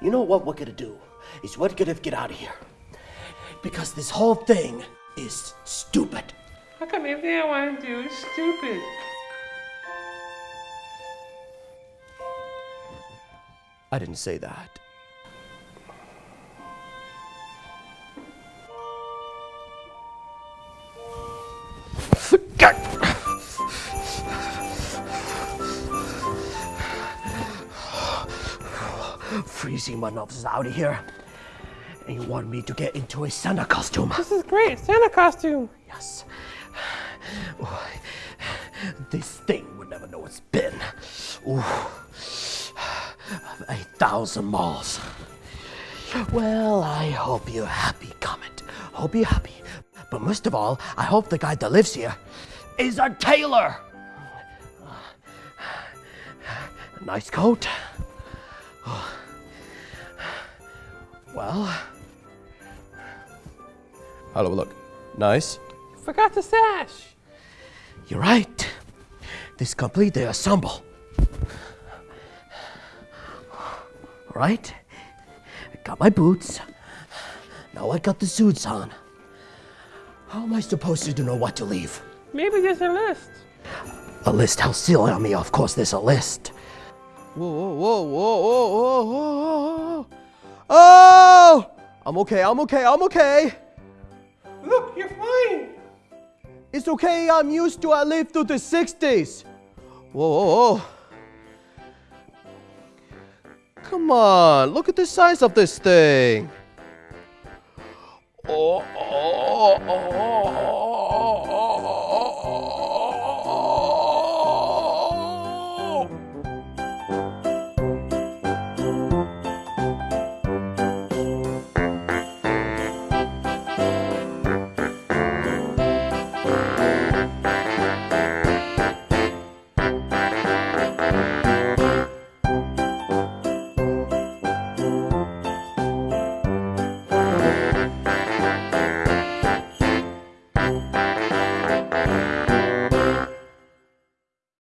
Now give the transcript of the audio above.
You know what we're gonna do? Is we're gonna get out of here. Because this whole thing is stupid. How come everything I want to do is stupid? I didn't say that. Freezing my nose out of here. And you want me to get into a Santa costume? This is great. Santa costume. Yes. This thing would never know it's been. Ooh. A thousand miles. Well, I hope you're happy, Comet. Hope you're happy. But most of all, I hope the guy that lives here is a tailor. Nice coat. Well. Hello, look. Nice. Forgot the sash. You're right. This complete the ensemble. All right. I got my boots. Now I got the suits on. How am I supposed to know what to leave? Maybe there's a list. A list? How silly on me. Of course, there's a list. Whoa, whoa, whoa, whoa, whoa, whoa, whoa, whoa. Oh! I'm okay, I'm okay, I'm okay. Look, you're fine. It's okay, I'm used to I lived through the 60s. Whoa, whoa, whoa. Come on, look at the size of this thing. Oh, oh, oh, oh. oh. Música